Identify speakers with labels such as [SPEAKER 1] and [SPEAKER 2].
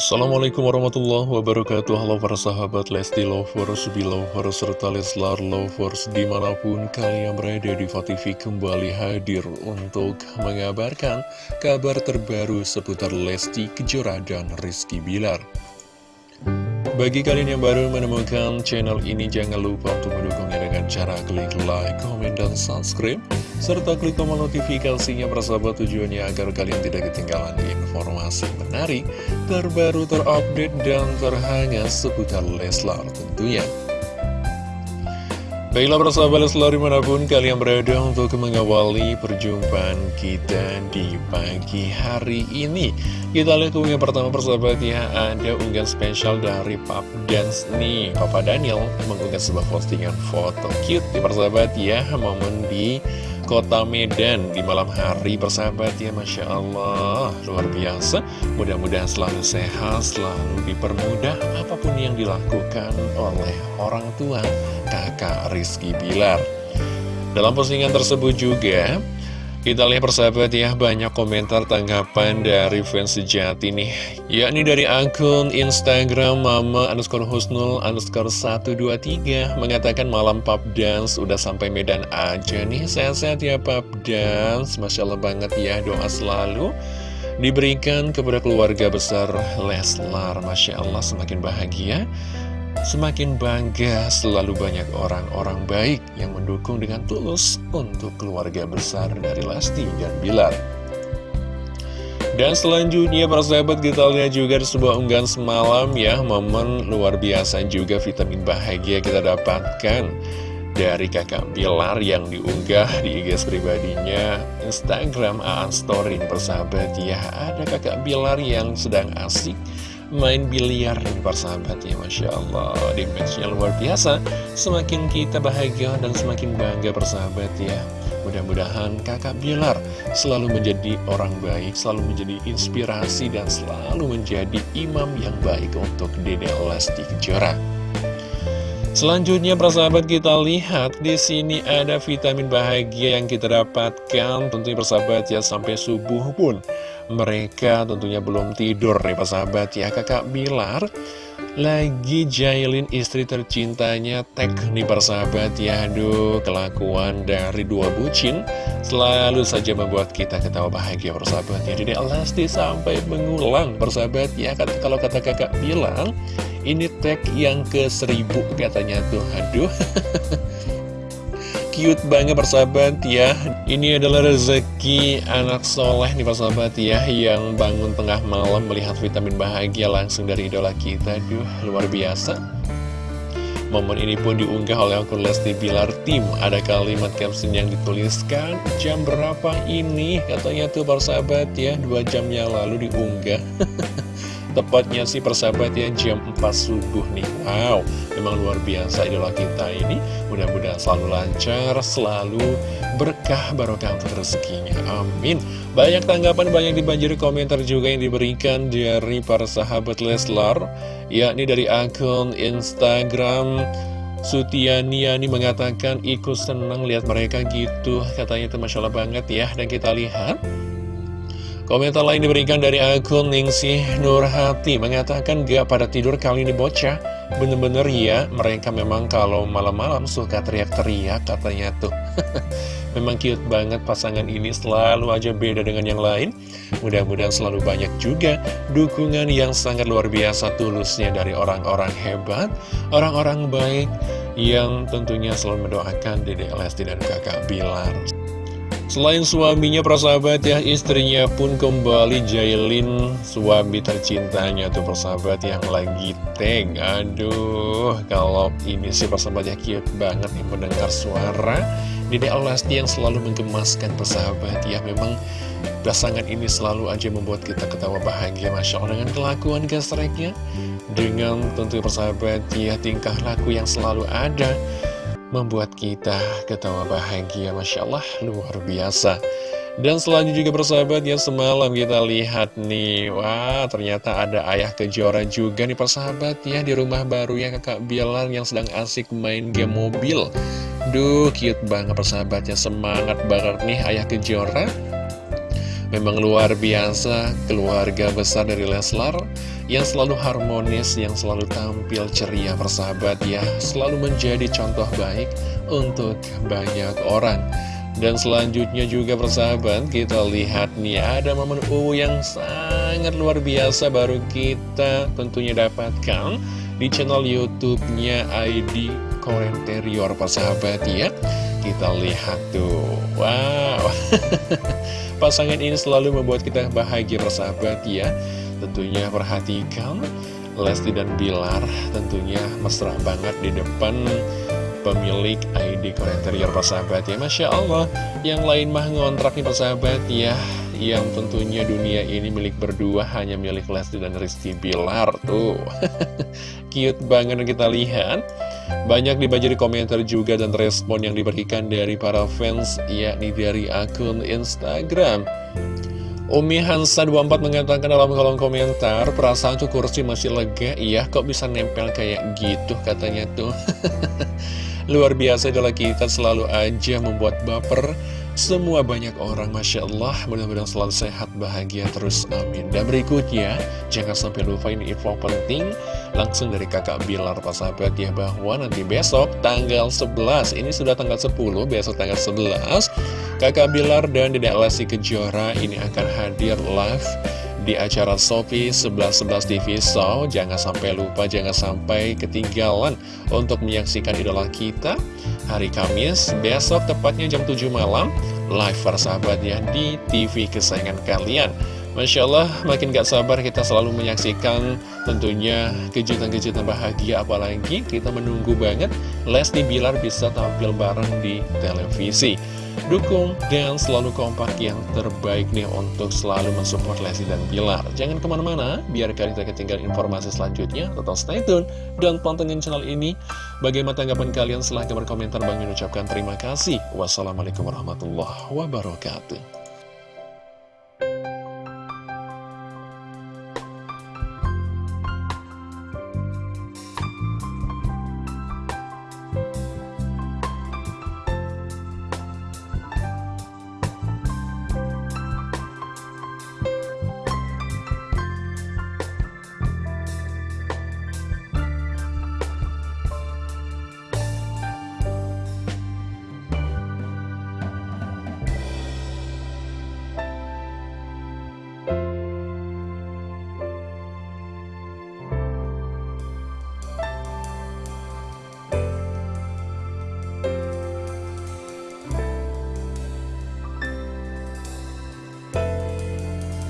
[SPEAKER 1] Assalamualaikum warahmatullahi wabarakatuh. Halo para sahabat Lesti Lovers, Belovers, serta Leslar Lovers Di mana pun kalian berada di TV kembali hadir untuk mengabarkan kabar terbaru seputar Lesti Kejora dan Rizky Bilar Bagi kalian yang baru menemukan channel ini jangan lupa untuk mendukungnya dengan cara klik like, comment, dan subscribe serta klik tombol notifikasinya persahabat tujuannya agar kalian tidak ketinggalan informasi menarik, terbaru, terupdate, dan terhangat seputar Leslar tentunya. Baiklah persahabat Leslar di mana pun kalian berada untuk mengawali perjumpaan kita di pagi hari ini. Kita lihat yang pertama persahabat ya. Ada unggahan spesial dari Pap Dance nih. Papa Daniel mengunggah sebuah postingan foto cute di persahabat ya. Momen di kota Medan di malam hari persahabat ya Masya Allah. Luar biasa. Mudah-mudahan selalu sehat selalu dipermudah apa pun yang dilakukan oleh orang tua kakak Rizky Bilar. Dalam postingan tersebut juga kita lihat persahabat ya, banyak komentar tanggapan dari fans sejati nih. Yakni dari akun Instagram Mama underscore Husnul underscore 123 Mengatakan malam pub dance udah sampai Medan aja nih. Sehat-sehat ya pub dance Masya Allah banget ya, doa selalu Diberikan kepada keluarga besar Leslar. Masya Allah semakin bahagia Semakin bangga selalu banyak orang-orang baik yang mendukung dengan tulus untuk keluarga besar dari Lesti dan Bilar. Dan selanjutnya para sahabat kita lihat juga di sebuah unggahan semalam ya Momen luar biasa juga vitamin bahagia kita dapatkan Dari kakak Bilar yang diunggah di IG pribadinya Instagram Aan Story persahabat ya Ada kakak Bilar yang sedang asik main biliar nih persahabat ya Masya Allah. Dimensinya luar biasa. Semakin kita bahagia dan semakin bangga persahabat ya. Mudah-mudahan kakak Bilar selalu menjadi orang baik Selalu menjadi inspirasi dan selalu menjadi imam yang baik untuk Dede Lesti Kejora Selanjutnya persahabat kita lihat di sini ada vitamin bahagia yang kita dapatkan. Tentunya persahabat ya sampai subuh pun mereka tentunya belum tidur nih persahabat ya. Kakak Bilar lagi jailin istri tercintanya tek nih persahabat ya. Aduh kelakuan dari dua bucin selalu saja membuat kita ketawa bahagia persahabat ya. Jadi Lesti sampai mengulang persahabat ya. Kalau kata kakak bilang ini tag yang ke seribu katanya tuh. Aduh. Cute banget persahabat ya. Ini adalah rezeki anak soleh nih persahabat ya Yang bangun tengah malam melihat vitamin bahagia langsung dari idola kita. Aduh luar biasa. Momen ini pun diunggah oleh akun Lesti Bilar Tim. Ada kalimat caption yang dituliskan Jam berapa ini? Katanya tuh persahabat ya Dua jam yang lalu diunggah Tepatnya sih persahabat ya jam 4 subuh nih. Wow, memang luar biasa idola kita ini. Mudah-mudahan selalu lancar, selalu berkah barokah untuk rezekinya. Amin. Banyak tanggapan, banyak dibanjiri komentar juga yang diberikan dari para sahabat Leslar. Yakni dari akun Instagram Sutianiani mengatakan ikut senang lihat mereka gitu Katanya itu Masya Allah banget ya. Dan kita lihat Komentar lain diberikan dari akun Ningsih Nurhati mengatakan gak pada tidur kali ini bocah. Bener-bener ya mereka memang kalau malam-malam suka teriak-teriak katanya tuh. Memang cute banget pasangan ini selalu aja beda dengan yang lain. Mudah-mudahan selalu banyak juga dukungan yang sangat luar biasa tulusnya dari orang-orang hebat Orang-orang baik yang tentunya selalu mendoakan Dede Lesti dan kakak Bilar Selain suaminya persahabat ya istrinya pun kembali jailin. Suami tercintanya tuh persahabat yang lagi teng Aduh kalau ini sih persahabat ya cute banget nih mendengar suara Dede Alasti yang selalu menggemaskan persahabat ya. Memang pasangan ini selalu aja membuat kita ketawa bahagia Masya Allah dengan kelakuan gesreknya Dengan tentu persahabat ya tingkah laku yang selalu ada membuat kita ketawa bahagia Masya Allah luar biasa. Dan selanjutnya juga persahabat ya semalam kita lihat nih Wah ternyata ada ayah kejora juga nih persahabat ya Di rumah baru ya kakak Bilar yang sedang asik main game mobil. Duh cute banget persahabat ya Semangat banget nih ayah kejora Memang luar biasa keluarga besar dari Leslar Yang selalu harmonis, yang selalu tampil ceria persahabat ya Selalu menjadi contoh baik untuk banyak orang dan selanjutnya juga persahabat kita lihat nih ada momen U yang sangat luar biasa baru kita tentunya dapatkan di channel YouTube-nya ID Korenterior persahabat ya. Kita lihat tuh, wow, pasangan ini selalu membuat kita bahagia persahabat ya. Tentunya perhatikan Lesti dan Bilar tentunya mesra banget di depan pemilik ID Korenterior persahabat ya. Masya Allah yang lain mah ngontrak nih persahabat ya. Yang tentunya dunia ini milik berdua hanya milik Lesti dan Rizky Bilar tuh. Cute banget kita lihat banyak dibaca di komentar juga dan respon yang diberikan dari para fans yakni dari akun Instagram. Umi Hansa 24 mengatakan dalam kolom komentar Perasaan tuh kursi masih lega Iya kok bisa nempel kayak gitu katanya tuh. Luar biasa adalah kita selalu aja membuat baper semua banyak orang Masya Allah mudah-mudahan selalu sehat bahagia terus amin. Dan berikutnya jangan sampai lupa ini info penting langsung dari kakak Bilar Pak sahabat ya bahwa nanti besok tanggal 11 ini sudah tanggal 10 besok tanggal 11 kakak Bilar dan Dedek Lesti Kejora ini akan hadir live di acara Sofi 1111 TV So jangan sampai lupa, jangan sampai ketinggalan untuk menyaksikan idola kita hari Kamis besok tepatnya jam 7 malam live persahabat ya di TV kesayangan kalian Masya Allah makin gak sabar kita selalu menyaksikan tentunya kejutan-kejutan bahagia apalagi kita menunggu banget Lesti Bilar bisa tampil bareng di televisi Dukung dan selalu kompak yang terbaik nih untuk selalu mensupport Lesti dan Bilar. Jangan ke mana-mana, biar kalian tidak ketinggalan informasi selanjutnya. Tetap stay tune dan pantengin channel ini. Bagaimana tanggapan kalian? Silahkan berkomentar. Bang mengucapkan terima kasih. Wassalamualaikum warahmatullahi wabarakatuh.